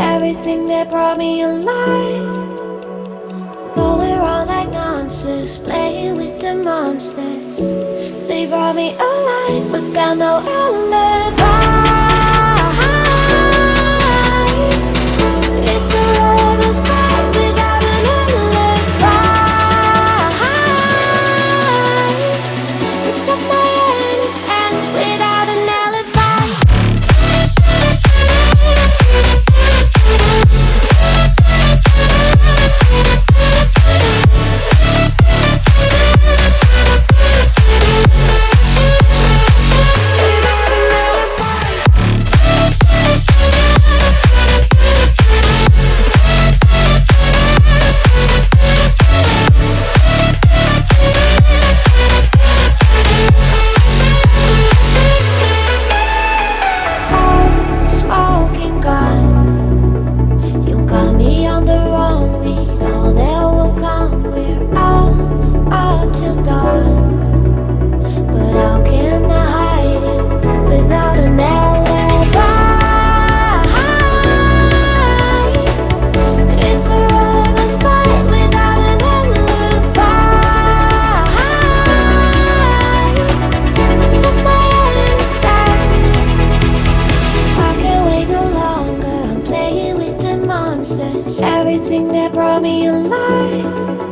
everything that brought me alive But we're all like monsters, playing with the monsters. They brought me alive, but got no alibi. Without monsters Everything that brought me alive.